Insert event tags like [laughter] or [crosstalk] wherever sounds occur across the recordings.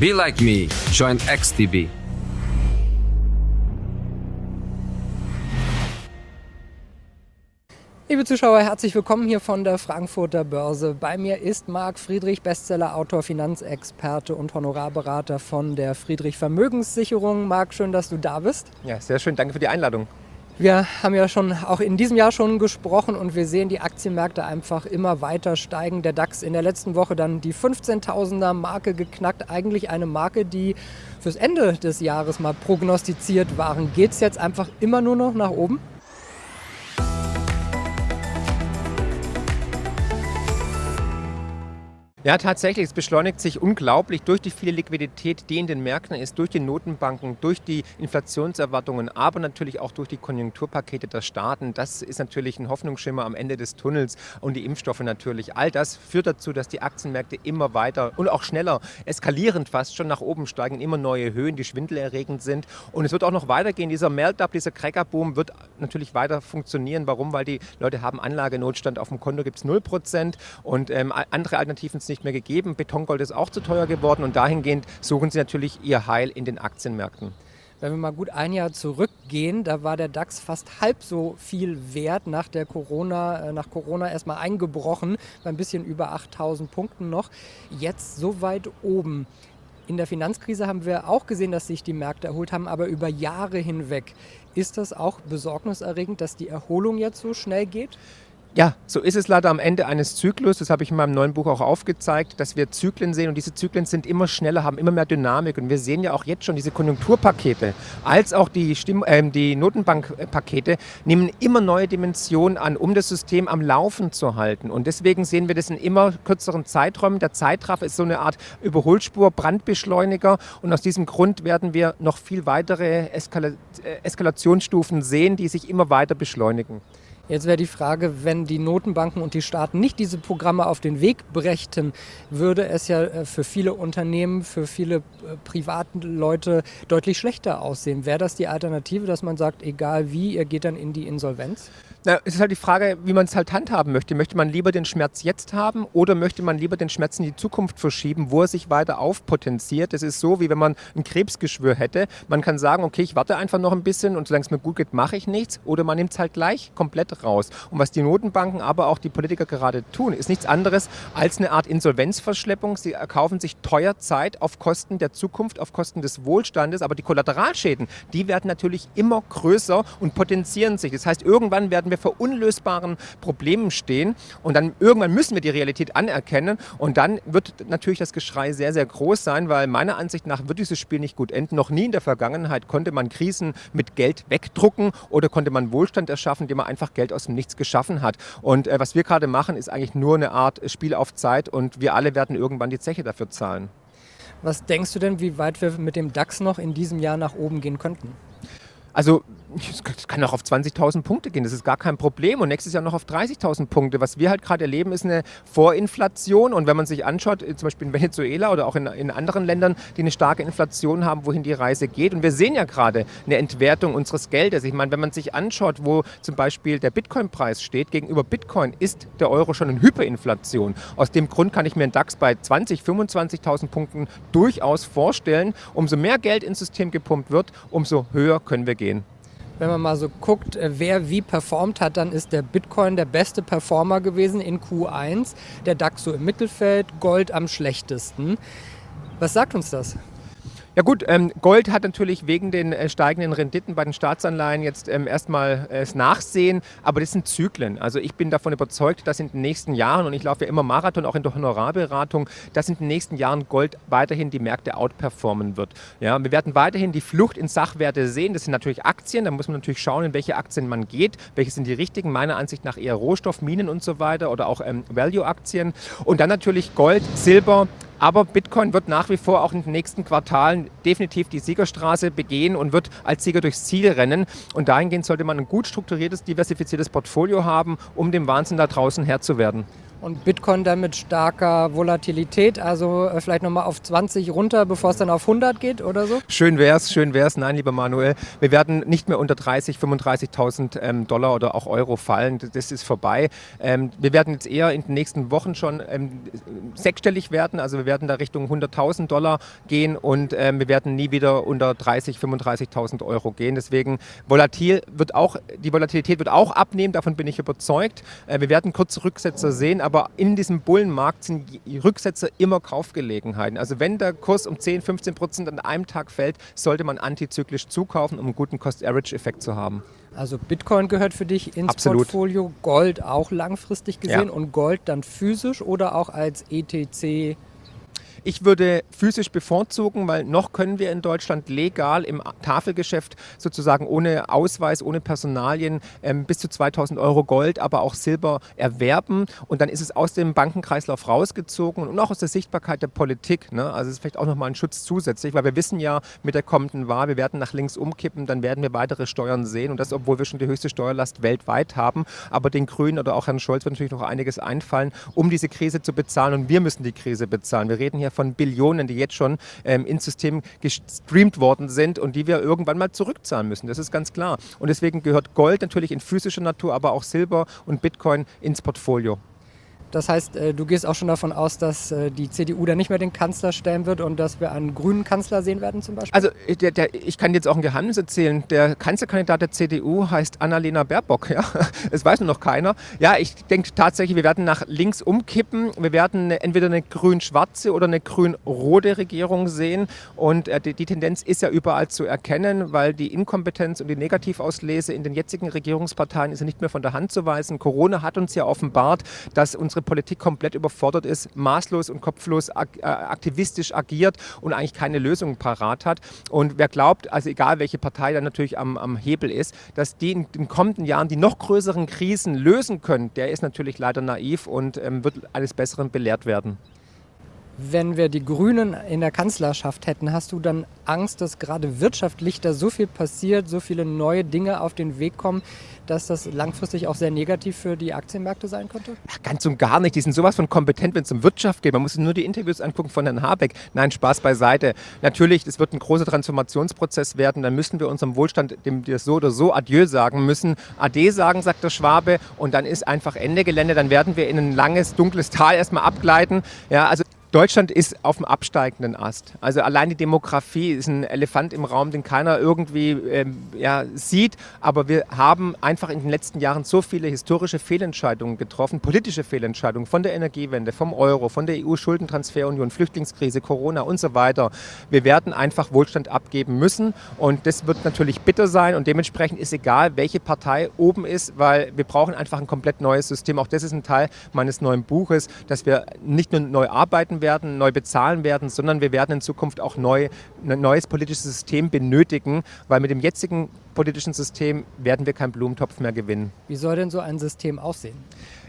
Be like me. Join XTB. Liebe Zuschauer, herzlich willkommen hier von der Frankfurter Börse. Bei mir ist Marc Friedrich, Bestsellerautor, Finanzexperte und Honorarberater von der Friedrich Vermögenssicherung. Marc, schön, dass du da bist. Ja, sehr schön. Danke für die Einladung. Wir haben ja schon auch in diesem Jahr schon gesprochen und wir sehen die Aktienmärkte einfach immer weiter steigen. Der DAX in der letzten Woche dann die 15.000er Marke geknackt. Eigentlich eine Marke, die fürs Ende des Jahres mal prognostiziert waren. Geht es jetzt einfach immer nur noch nach oben? Ja, tatsächlich. Es beschleunigt sich unglaublich durch die viele Liquidität, die in den Märkten ist, durch die Notenbanken, durch die Inflationserwartungen, aber natürlich auch durch die Konjunkturpakete der Staaten. Das ist natürlich ein Hoffnungsschimmer am Ende des Tunnels und die Impfstoffe natürlich. All das führt dazu, dass die Aktienmärkte immer weiter und auch schneller, eskalierend fast schon nach oben steigen, immer neue Höhen, die schwindelerregend sind. Und es wird auch noch weitergehen. Dieser Melt-up, dieser Crackerboom wird natürlich weiter funktionieren. Warum? Weil die Leute haben Anlagenotstand auf dem Konto, gibt es 0% und ähm, andere Alternativen nicht mehr gegeben. Betongold ist auch zu teuer geworden und dahingehend suchen sie natürlich ihr Heil in den Aktienmärkten. Wenn wir mal gut ein Jahr zurückgehen, da war der DAX fast halb so viel wert nach der Corona, äh, nach Corona erstmal eingebrochen, bei ein bisschen über 8000 Punkten noch. Jetzt so weit oben. In der Finanzkrise haben wir auch gesehen, dass sich die Märkte erholt haben, aber über Jahre hinweg. Ist das auch besorgniserregend, dass die Erholung jetzt so schnell geht? Ja, so ist es leider am Ende eines Zyklus. Das habe ich in meinem neuen Buch auch aufgezeigt, dass wir Zyklen sehen und diese Zyklen sind immer schneller, haben immer mehr Dynamik. Und wir sehen ja auch jetzt schon diese Konjunkturpakete als auch die, Stimm äh, die Notenbankpakete nehmen immer neue Dimensionen an, um das System am Laufen zu halten. Und deswegen sehen wir das in immer kürzeren Zeiträumen. Der Zeitraffer ist so eine Art Überholspur, Brandbeschleuniger. Und aus diesem Grund werden wir noch viel weitere Eskala äh, Eskalationsstufen sehen, die sich immer weiter beschleunigen. Jetzt wäre die Frage, wenn die Notenbanken und die Staaten nicht diese Programme auf den Weg brächten, würde es ja äh, für viele Unternehmen, für viele äh, privaten Leute deutlich schlechter aussehen. Wäre das die Alternative, dass man sagt, egal wie, ihr geht dann in die Insolvenz? Na, es ist halt die Frage, wie man es halt handhaben möchte. Möchte man lieber den Schmerz jetzt haben oder möchte man lieber den Schmerz in die Zukunft verschieben, wo er sich weiter aufpotenziert? Das ist so, wie wenn man ein Krebsgeschwür hätte. Man kann sagen, okay, ich warte einfach noch ein bisschen und solange es mir gut geht, mache ich nichts. Oder man nimmt es halt gleich komplett raus. Und was die Notenbanken, aber auch die Politiker gerade tun, ist nichts anderes als eine Art Insolvenzverschleppung. Sie erkaufen sich teuer Zeit auf Kosten der Zukunft, auf Kosten des Wohlstandes. Aber die Kollateralschäden, die werden natürlich immer größer und potenzieren sich. Das heißt, irgendwann werden wir vor unlösbaren Problemen stehen und dann irgendwann müssen wir die Realität anerkennen und dann wird natürlich das Geschrei sehr, sehr groß sein, weil meiner Ansicht nach wird dieses Spiel nicht gut enden. Noch nie in der Vergangenheit konnte man Krisen mit Geld wegdrucken oder konnte man Wohlstand erschaffen, indem man einfach Geld aus dem Nichts geschaffen hat. Und äh, was wir gerade machen, ist eigentlich nur eine Art Spiel auf Zeit und wir alle werden irgendwann die Zeche dafür zahlen. Was denkst du denn, wie weit wir mit dem DAX noch in diesem Jahr nach oben gehen könnten? Also es kann auch auf 20.000 Punkte gehen, das ist gar kein Problem und nächstes Jahr noch auf 30.000 Punkte. Was wir halt gerade erleben, ist eine Vorinflation und wenn man sich anschaut, zum Beispiel in Venezuela oder auch in, in anderen Ländern, die eine starke Inflation haben, wohin die Reise geht und wir sehen ja gerade eine Entwertung unseres Geldes. Ich meine, wenn man sich anschaut, wo zum Beispiel der Bitcoin-Preis steht, gegenüber Bitcoin ist der Euro schon in Hyperinflation. Aus dem Grund kann ich mir einen DAX bei 20.000, 25.000 Punkten durchaus vorstellen. Umso mehr Geld ins System gepumpt wird, umso höher können wir gehen. Wenn man mal so guckt, äh, wer wie performt hat, dann ist der Bitcoin der beste Performer gewesen in Q1, der DAX so im Mittelfeld, Gold am schlechtesten. Was sagt uns das? Ja gut, ähm, Gold hat natürlich wegen den äh, steigenden Renditen bei den Staatsanleihen jetzt ähm, erstmal äh, das Nachsehen, aber das sind Zyklen. Also ich bin davon überzeugt, dass in den nächsten Jahren, und ich laufe ja immer Marathon, auch in der Honorarberatung, dass in den nächsten Jahren Gold weiterhin die Märkte outperformen wird. Ja, wir werden weiterhin die Flucht in Sachwerte sehen. Das sind natürlich Aktien, da muss man natürlich schauen, in welche Aktien man geht, welche sind die richtigen, meiner Ansicht nach eher Rohstoff, Minen und so weiter oder auch ähm, Value-Aktien. Und dann natürlich Gold, Silber, aber Bitcoin wird nach wie vor auch in den nächsten Quartalen definitiv die Siegerstraße begehen und wird als Sieger durchs Ziel rennen. Und dahingehend sollte man ein gut strukturiertes, diversifiziertes Portfolio haben, um dem Wahnsinn da draußen Herr zu werden. Und Bitcoin dann mit starker Volatilität, also äh, vielleicht nochmal auf 20 runter, bevor es dann auf 100 geht oder so? Schön wär's, schön wär's. Nein, lieber Manuel, wir werden nicht mehr unter 30, 35.000 ähm, Dollar oder auch Euro fallen. Das ist vorbei. Ähm, wir werden jetzt eher in den nächsten Wochen schon ähm, sechsstellig werden. Also wir werden da Richtung 100.000 Dollar gehen und wir werden nie wieder unter 30, 35.000 Euro gehen. Deswegen volatil wird auch, die Volatilität wird auch abnehmen. Davon bin ich überzeugt. Äh, wir werden kurze Rücksetzer sehen, aber in diesem Bullenmarkt sind Rücksetzer immer Kaufgelegenheiten. Also wenn der Kurs um 10, 15 Prozent an einem Tag fällt, sollte man antizyklisch zukaufen, um einen guten Cost-Average-Effekt zu haben. Also Bitcoin gehört für dich ins Absolut. Portfolio, Gold auch langfristig gesehen Ja. und Gold dann physisch oder auch als ETC. Ich würde physisch bevorzugen, weil noch können wir in Deutschland legal im Tafelgeschäft sozusagen ohne Ausweis, ohne Personalien ähm, bis zu 2000 Euro Gold, aber auch Silber erwerben. Und dann ist es aus dem Bankenkreislauf rausgezogen und auch aus der Sichtbarkeit der Politik. Ne? Also es ist vielleicht auch nochmal ein Schutz zusätzlich, weil wir wissen ja mit der kommenden Wahl, wir werden nach links umkippen, dann werden wir weitere Steuern sehen. Und das, obwohl wir schon die höchste Steuerlast weltweit haben. Aber den Grünen oder auch Herrn Scholz wird natürlich noch einiges einfallen, um diese Krise zu bezahlen. Und wir müssen die Krise bezahlen. Wir reden hier von Billionen, die jetzt schon ähm, ins System gestreamt worden sind und die wir irgendwann mal zurückzahlen müssen. Das ist ganz klar. Und deswegen gehört Gold natürlich in physischer Natur, aber auch Silber und Bitcoin ins Portfolio. Das heißt, äh, du gehst auch schon davon aus, dass äh, die CDU dann nicht mehr den Kanzler stellen wird und dass wir einen grünen Kanzler sehen werden zum Beispiel? Also äh, der, der, ich kann jetzt auch ein Geheimnis erzählen. Der Kanzlerkandidat der CDU heißt Annalena Baerbock. [laughs] Ja? Das weiß nur noch keiner. Ja, ich denke tatsächlich, wir werden nach links umkippen. Wir werden entweder eine grün-schwarze oder eine grün-rote Regierung sehen. Und die, die Tendenz ist ja überall zu erkennen, weil die Inkompetenz und die Negativauslese in den jetzigen Regierungsparteien ist ja nicht mehr von der Hand zu weisen. Corona hat uns ja offenbart, dass unsere Politik komplett überfordert ist, maßlos und kopflos äh, aktivistisch agiert und eigentlich keine Lösung parat hat. Und wer glaubt, also egal welche Partei dann natürlich am, am Hebel ist, dass die in den kommenden Jahren die noch größeren Krisen lösen können, der ist natürlich leider naiv und ähm, wird eines Besseren belehrt werden. Wenn wir die Grünen in der Kanzlerschaft hätten, hast du dann Angst, dass gerade wirtschaftlich da so viel passiert, so viele neue Dinge auf den Weg kommen, dass das langfristig auch sehr negativ für die Aktienmärkte sein könnte? Ach, ganz und gar nicht. Die sind sowas von kompetent, wenn es um Wirtschaft geht. Man muss sich nur die Interviews angucken von Herrn Habeck. Nein, Spaß beiseite. Natürlich, es wird ein großer Transformationsprozess werden. Dann müssen wir unserem Wohlstand, dem wir so oder so Adieu sagen müssen, Ade sagen, sagt der Schwabe. Und dann ist einfach Ende Gelände. Dann werden wir in ein langes, dunkles Tal erstmal abgleiten. Ja, also Deutschland ist auf dem absteigenden Ast. Also allein die Demografie ist ein Elefant im Raum, den keiner irgendwie ähm, ja, sieht. Aber wir haben einfach in den letzten Jahren so viele historische Fehlentscheidungen getroffen, politische Fehlentscheidungen von der Energiewende, vom Euro, von der EU-Schuldentransferunion, Flüchtlingskrise, Corona und so weiter. Wir werden einfach Wohlstand abgeben müssen und das wird natürlich bitter sein und dementsprechend ist egal, welche Partei oben ist, weil wir brauchen einfach ein komplett neues System. Auch das ist ein Teil meines neuen Buches, dass wir nicht nur neu arbeiten werden, neu bezahlen werden, sondern wir werden in Zukunft auch neu, ein neues politisches System benötigen, weil mit dem jetzigen politischen System werden wir keinen Blumentopf mehr gewinnen. Wie soll denn so ein System aussehen?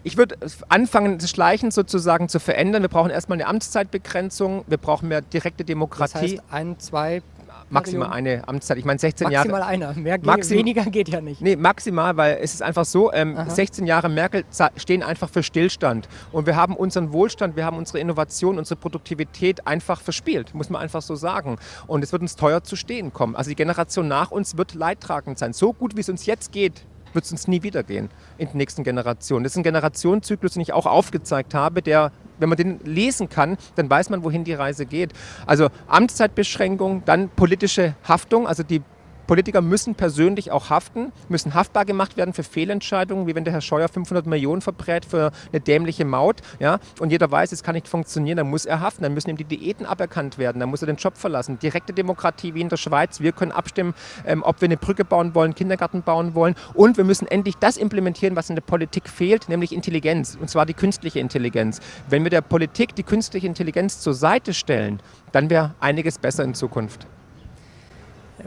Ich würde anfangen, das Schleichen sozusagen zu verändern. Wir brauchen erstmal eine Amtszeitbegrenzung, wir brauchen mehr direkte Das Demokratie. heißt, ein, zwei, maximal eine Amtszeit. Ich meine 16 maximal Jahre. einer. Mehr ge Maxim- weniger geht ja nicht. Nee, maximal, weil es ist einfach so, ähm, Aha. 16 Jahre Merkel stehen einfach für Stillstand. Und wir haben unseren Wohlstand, wir haben unsere Innovation, unsere Produktivität einfach verspielt, muss man einfach so sagen. Und es wird uns teuer zu stehen kommen. Also die Generation nach uns wird leidtragend sein. So gut, wie es uns jetzt geht, wird es uns nie wieder gehen in den nächsten Generationen. Das ist ein Generationszyklus, den ich auch aufgezeigt habe, der, wenn man den lesen kann, dann weiß man, wohin die Reise geht. Also Amtszeitbeschränkung, dann politische Haftung, also die Politiker müssen persönlich auch haften, müssen haftbar gemacht werden für Fehlentscheidungen, wie wenn der Herr Scheuer 500 Millionen verbrät für eine dämliche Maut. Ja? Und jeder weiß, es kann nicht funktionieren, dann muss er haften, dann müssen ihm die Diäten aberkannt werden, dann muss er den Job verlassen. Direkte Demokratie wie in der Schweiz. Wir können abstimmen, ähm, ob wir eine Brücke bauen wollen, Kindergarten bauen wollen. Und wir müssen endlich das implementieren, was in der Politik fehlt, nämlich Intelligenz, und zwar die künstliche Intelligenz. Wenn wir der Politik die künstliche Intelligenz zur Seite stellen, dann wäre einiges besser in Zukunft.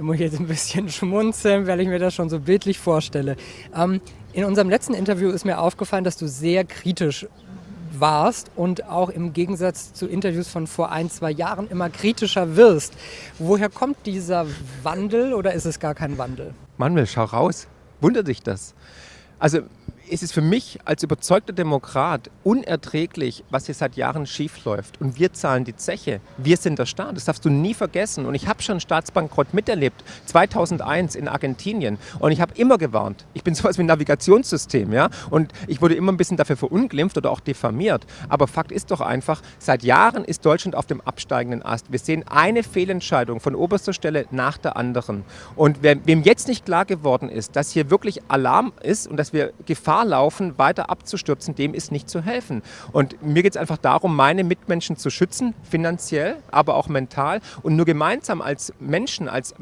Muss ich jetzt ein bisschen [laughs] schmunzeln, weil ich mir das schon so bildlich vorstelle. Ähm, in unserem letzten Interview ist mir aufgefallen, dass du sehr kritisch warst und auch im Gegensatz zu Interviews von vor ein, zwei Jahren immer kritischer wirst. Woher kommt dieser Wandel oder ist es gar kein Wandel? Manuel, schau raus. Wundert dich das? Also es ist für mich als überzeugter Demokrat unerträglich, was hier seit Jahren schiefläuft. Und wir zahlen die Zeche. Wir sind der Staat. Das darfst du nie vergessen. Und ich habe schon Staatsbankrott miterlebt. 2001 in Argentinien. Und ich habe immer gewarnt. Ich bin [laughs] sowas wie ein Navigationssystem. Ja? Und ich wurde immer ein bisschen dafür verunglimpft oder auch diffamiert. Aber Fakt ist doch einfach, seit Jahren ist Deutschland auf dem absteigenden Ast. Wir sehen eine Fehlentscheidung von oberster Stelle nach der anderen. Und wem jetzt nicht klar geworden ist, dass hier wirklich Alarm ist und dass wir Gefahr laufen, weiter abzustürzen, dem ist nicht zu helfen. Und mir geht es einfach darum, meine Mitmenschen zu schützen, finanziell, aber auch mental. Und nur gemeinsam als Menschen, als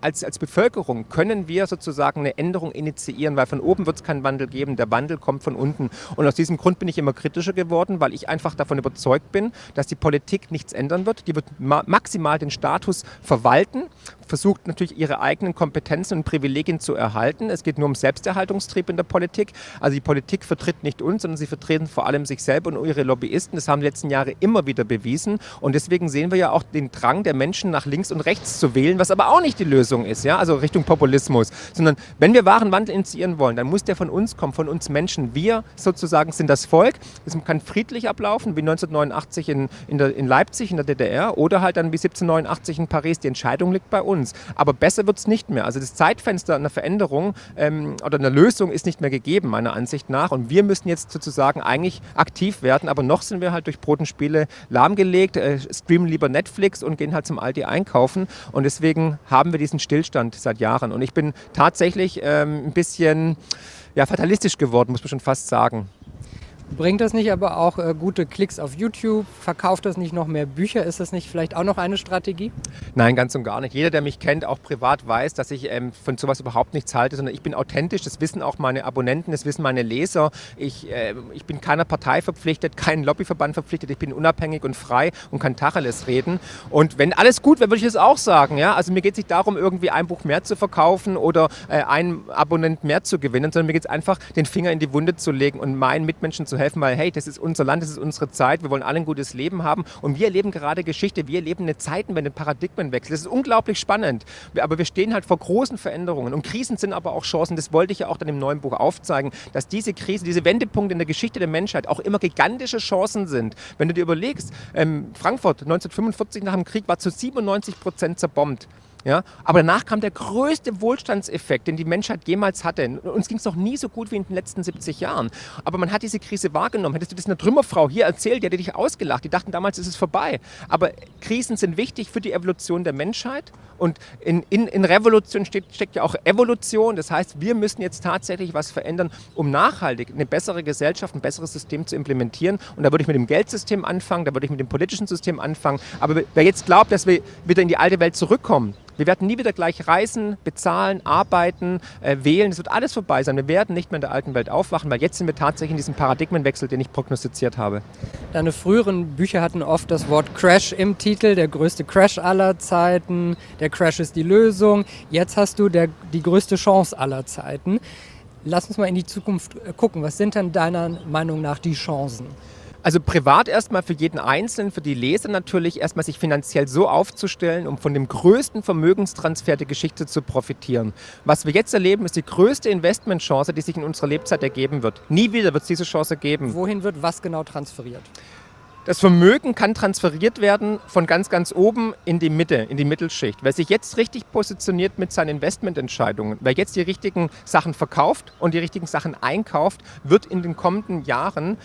als, als Bevölkerung können wir sozusagen eine Änderung initiieren, weil von oben wird es keinen Wandel geben, der Wandel kommt von unten. Und aus diesem Grund bin ich immer kritischer geworden, weil ich einfach davon überzeugt bin, dass die Politik nichts ändern wird. Die wird ma maximal den Status verwalten, versucht natürlich ihre eigenen Kompetenzen und Privilegien zu erhalten. Es geht nur um Selbsterhaltungstrieb in der Politik. Also die Politik vertritt nicht uns, sondern sie vertreten vor allem sich selber und ihre Lobbyisten. Das haben die letzten Jahre immer wieder bewiesen. Und deswegen sehen wir ja auch den Drang der Menschen nach links und rechts zu wählen, was aber auch nicht die Lösung ist, ja, also Richtung Populismus, sondern wenn wir wahren Wandel initiieren wollen, dann muss der von uns kommen, von uns Menschen. Wir sozusagen sind das Volk. Es kann friedlich ablaufen, wie 1989 in, in, der, in Leipzig, in der DDR, oder halt dann wie 1789 in Paris. Die Entscheidung liegt bei uns. Aber besser wird es nicht mehr. Also das Zeitfenster einer Veränderung ähm, oder einer Lösung ist nicht mehr gegeben, meiner Ansicht nach. Und wir müssen jetzt sozusagen eigentlich aktiv werden, aber noch sind wir halt durch Brot und Spiele lahmgelegt, äh, streamen lieber Netflix und gehen halt zum Aldi einkaufen. Und deswegen haben wir diesen Stillstand seit Jahren. Und ich bin tatsächlich ähm, ein bisschen ja, fatalistisch geworden, muss man schon fast sagen. Bringt das nicht aber auch äh, gute Klicks auf YouTube? Verkauft das nicht noch mehr Bücher? Ist das nicht vielleicht auch noch eine Strategie? Nein, ganz und gar nicht. Jeder, der mich kennt, auch privat, weiß, dass ich ähm, von sowas überhaupt nichts halte, sondern ich bin authentisch. Das wissen auch meine Abonnenten, das wissen meine Leser. Ich, äh, ich bin keiner Partei verpflichtet, keinem Lobbyverband verpflichtet. Ich bin unabhängig und frei und kann Tacheles reden. Und wenn alles gut wäre, würde ich es auch sagen. Ja? Also mir geht es nicht darum, irgendwie ein Buch mehr zu verkaufen oder äh, einen Abonnent mehr zu gewinnen, sondern mir geht es einfach, den Finger in die Wunde zu legen und meinen Mitmenschen zu helfen, weil hey, das ist unser Land, das ist unsere Zeit, wir wollen alle ein gutes Leben haben und wir erleben gerade Geschichte, wir erleben eine Zeitenwende, einen Paradigmenwechsel. Das ist unglaublich spannend, aber wir stehen halt vor großen Veränderungen und Krisen sind aber auch Chancen. Das wollte ich ja auch dann im neuen Buch aufzeigen, dass diese Krise, diese Wendepunkte in der Geschichte der Menschheit auch immer gigantische Chancen sind. Wenn du dir überlegst, ähm, Frankfurt 1945 nach dem Krieg war zu 97 Prozent zerbombt. Ja? Aber danach kam der größte Wohlstandseffekt, den die Menschheit jemals hatte. Uns ging es noch nie so gut wie in den letzten 70 Jahren. Aber man hat diese Krise wahrgenommen. Hättest du das einer Trümmerfrau hier erzählt, die hätte dich ausgelacht. Die dachten damals, ist es vorbei. Aber Krisen sind wichtig für die Evolution der Menschheit. Und in, in, in Revolution steht, steckt ja auch Evolution. Das heißt, wir müssen jetzt tatsächlich was verändern, um nachhaltig eine bessere Gesellschaft, ein besseres System zu implementieren. Und da würde ich mit dem Geldsystem anfangen, da würde ich mit dem politischen System anfangen. Aber wer jetzt glaubt, dass wir wieder in die alte Welt zurückkommen, wir werden nie wieder gleich reisen, bezahlen, arbeiten, äh, wählen. Es wird alles vorbei sein. Wir werden nicht mehr in der alten Welt aufwachen, weil jetzt sind wir tatsächlich in diesem Paradigmenwechsel, den ich prognostiziert habe. Deine früheren Bücher hatten oft das Wort Crash im Titel, der größte Crash aller Zeiten, der Crash ist die Lösung. Jetzt hast du der, die größte Chance aller Zeiten. Lass uns mal in die Zukunft äh, gucken. Was sind denn deiner Meinung nach die Chancen? Also privat erstmal für jeden Einzelnen, für die Leser natürlich erstmal sich finanziell so aufzustellen, um von dem größten Vermögenstransfer der Geschichte zu profitieren. Was wir jetzt erleben, ist die größte Investmentchance, die sich in unserer Lebzeit ergeben wird. Nie wieder wird es diese Chance geben. Wohin wird was genau transferiert? Das Vermögen kann transferiert werden von ganz, ganz oben in die Mitte, in die Mittelschicht. Wer sich jetzt richtig positioniert mit seinen Investmententscheidungen, wer jetzt die richtigen Sachen verkauft und die richtigen Sachen einkauft, wird in den kommenden Jahren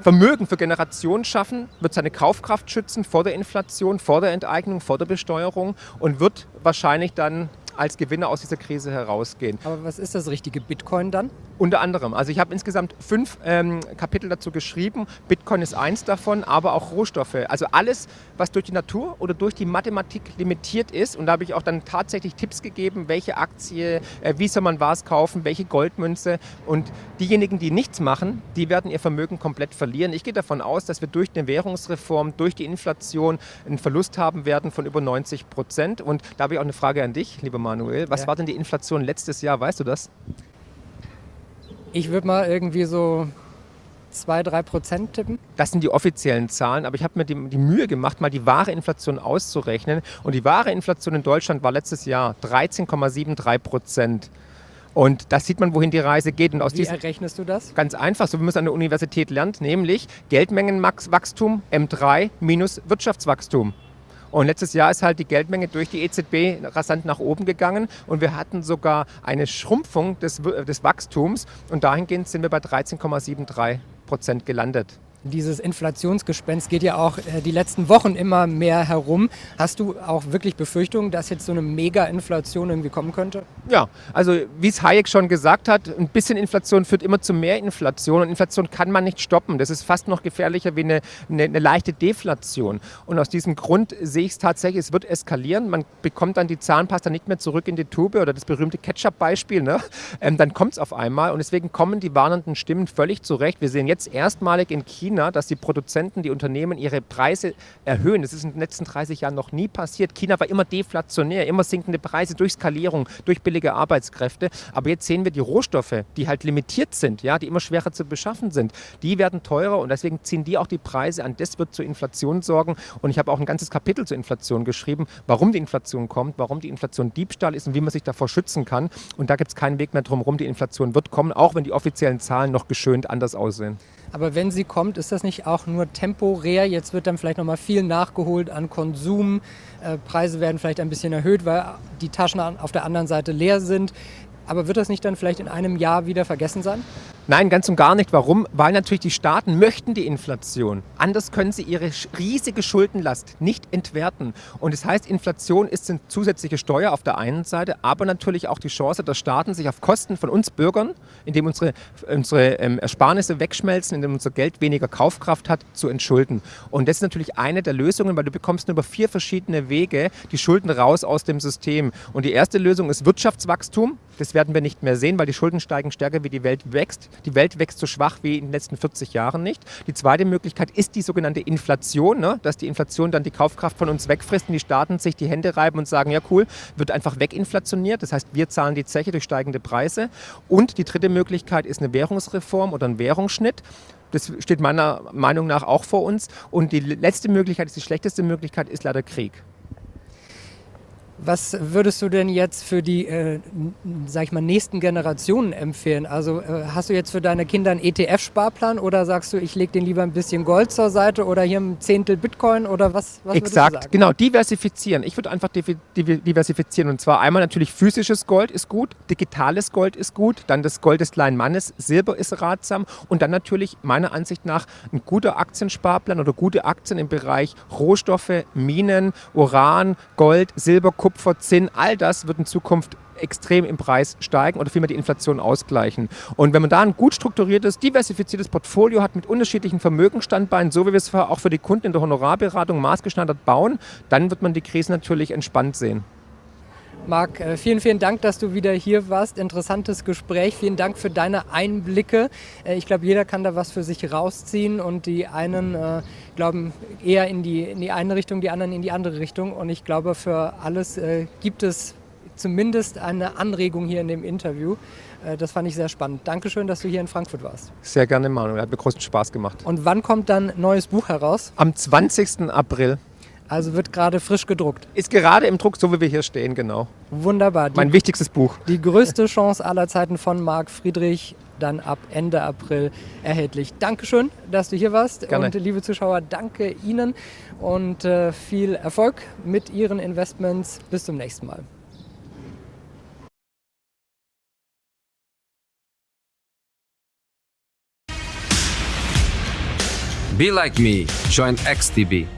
Vermögen für Generationen schaffen, wird seine Kaufkraft schützen vor der Inflation, vor der Enteignung, vor der Besteuerung und wird wahrscheinlich dann als Gewinner aus dieser Krise herausgehen. Aber was ist das richtige Bitcoin dann? Unter anderem. Also ich habe insgesamt fünf ähm, Kapitel dazu geschrieben. Bitcoin ist eins davon, aber auch Rohstoffe. Also alles, was durch die Natur oder durch die Mathematik limitiert ist. Und da habe ich auch dann tatsächlich Tipps gegeben, welche Aktie, äh, wie soll man was kaufen, welche Goldmünze. Und diejenigen, die nichts machen, die werden ihr Vermögen komplett verlieren. Ich gehe davon aus, dass wir durch eine Währungsreform, durch die Inflation einen Verlust haben werden von über 90 Prozent. Und da habe ich auch eine Frage an dich, lieber Manuel. Was ja. war denn die Inflation letztes Jahr? Weißt du das? Ich würde mal irgendwie so 2, 3 Prozent tippen. Das sind die offiziellen Zahlen, aber ich habe mir die, die, Mühe gemacht, mal die wahre Inflation auszurechnen. Und die wahre Inflation in Deutschland war letztes Jahr 13,73 Prozent. Und da sieht man, wohin die Reise geht. Und aus Wie errechnest du das? Ganz einfach, so wie man es an der Universität lernt, nämlich Geldmengenwachstum M3 minus Wirtschaftswachstum. Und letztes Jahr ist halt die Geldmenge durch die EZB rasant nach oben gegangen und wir hatten sogar eine Schrumpfung des, des Wachstums und dahingehend sind wir bei 13,73 Prozent gelandet. Dieses Inflationsgespenst geht ja auch äh, die letzten Wochen immer mehr herum. Hast du auch wirklich Befürchtungen, dass jetzt so eine Mega-Inflation irgendwie kommen könnte? Ja, also wie es Hayek schon gesagt hat, ein bisschen Inflation führt immer zu mehr Inflation und Inflation kann man nicht stoppen. Das ist fast noch gefährlicher wie eine, eine, eine leichte Deflation. Und aus diesem Grund sehe ich es tatsächlich, es wird eskalieren. Man bekommt dann die Zahnpasta nicht mehr zurück in die Tube oder das berühmte Ketchup-Beispiel. Ne? Ähm, dann kommt es auf einmal und deswegen kommen die warnenden Stimmen völlig zurecht. Wir sehen jetzt erstmalig in China, China, dass die Produzenten, die Unternehmen ihre Preise erhöhen. Das ist in den letzten 30 Jahren noch nie passiert. China war immer deflationär, immer sinkende Preise durch Skalierung, durch billige Arbeitskräfte. Aber jetzt sehen wir die Rohstoffe, die halt limitiert sind, ja, die immer schwerer zu beschaffen sind, die werden teurer und deswegen ziehen die auch die Preise an. Das wird zur Inflation sorgen. Und ich habe auch ein ganzes Kapitel zur Inflation geschrieben, warum die Inflation kommt, warum die Inflation Diebstahl ist und wie man sich davor schützen kann. Und da gibt es keinen Weg mehr drum herum. Die Inflation wird kommen, auch wenn die offiziellen Zahlen noch geschönt anders aussehen. Aber wenn sie kommt, ist das nicht auch nur temporär? Jetzt wird dann vielleicht noch mal viel nachgeholt an Konsum. Äh, Preise werden vielleicht ein bisschen erhöht, weil die Taschen auf der anderen Seite leer sind. Aber wird das nicht dann vielleicht in einem Jahr wieder vergessen sein? Nein, ganz und gar nicht. Warum? Weil natürlich die Staaten möchten die Inflation. Anders können sie ihre riesige Schuldenlast nicht entwerten. Und das heißt, Inflation ist eine zusätzliche Steuer auf der einen Seite, aber natürlich auch die Chance, dass Staaten sich auf Kosten von uns Bürgern, indem unsere, unsere ähm, Ersparnisse wegschmelzen, indem unser Geld weniger Kaufkraft hat, zu entschulden. Und das ist natürlich eine der Lösungen, weil du bekommst nur über vier verschiedene Wege die Schulden raus aus dem System. Und die erste Lösung ist Wirtschaftswachstum. Das werden wir nicht mehr sehen, weil die Schulden steigen stärker, wie die Welt wächst. Die Welt wächst so schwach wie in den letzten 40 Jahren nicht. Die zweite Möglichkeit ist die sogenannte Inflation, ne? dass die Inflation dann die Kaufkraft von uns wegfrisst und die Staaten sich die Hände reiben und sagen, ja cool, wird einfach weginflationiert. Das heißt, wir zahlen die Zeche durch steigende Preise. Und die dritte Möglichkeit ist eine Währungsreform oder ein Währungsschnitt. Das steht meiner Meinung nach auch vor uns. Und die letzte Möglichkeit, ist die schlechteste Möglichkeit, ist leider Krieg. Was würdest du denn jetzt für die, äh, sag ich mal, nächsten Generationen empfehlen? Also äh, hast du jetzt für deine Kinder einen ETF-Sparplan oder sagst du, ich lege den lieber ein bisschen Gold zur Seite oder hier ein Zehntel Bitcoin oder was? was Exakt, genau, diversifizieren. Ich würde einfach diversifizieren und zwar einmal natürlich physisches Gold ist gut, digitales Gold ist gut, dann das Gold des kleinen Mannes, Silber ist ratsam und dann natürlich meiner Ansicht nach ein guter Aktiensparplan oder gute Aktien im Bereich Rohstoffe, Minen, Uran, Gold, Silber, Kupfer, Kupfer, Zinn, all das wird in Zukunft extrem im Preis steigen oder vielmehr die Inflation ausgleichen. Und wenn man da ein gut strukturiertes, diversifiziertes Portfolio hat mit unterschiedlichen Vermögensstandbeinen, so wie wir es auch für die Kunden in der Honorarberatung maßgeschneidert bauen, dann wird man die Krise natürlich entspannt sehen. Marc, äh, vielen, vielen Dank, dass du wieder hier warst. Interessantes Gespräch. Vielen Dank für deine Einblicke. Äh, ich glaube, jeder kann da was für sich rausziehen und die einen äh, glauben eher in die, in die eine Richtung, die anderen in die andere Richtung. Und ich glaube, für alles äh, gibt es zumindest eine Anregung hier in dem Interview. Äh, das fand ich sehr spannend. Dankeschön, dass du hier in Frankfurt warst. Sehr gerne, Manuel. Hat mir großen Spaß gemacht. Und wann kommt dann ein neues Buch heraus? Am 20. April. Also wird gerade frisch gedruckt. Ist gerade im Druck, so wie wir hier stehen, genau. Wunderbar. Die, mein wichtigstes Buch. Die größte Chance aller Zeiten von Marc Friedrich, dann ab Ende April erhältlich. Dankeschön, dass du hier warst. Gerne. Und liebe Zuschauer, danke Ihnen und äh, viel Erfolg mit Ihren Investments. Bis zum nächsten Mal. Be like me. Join XTB.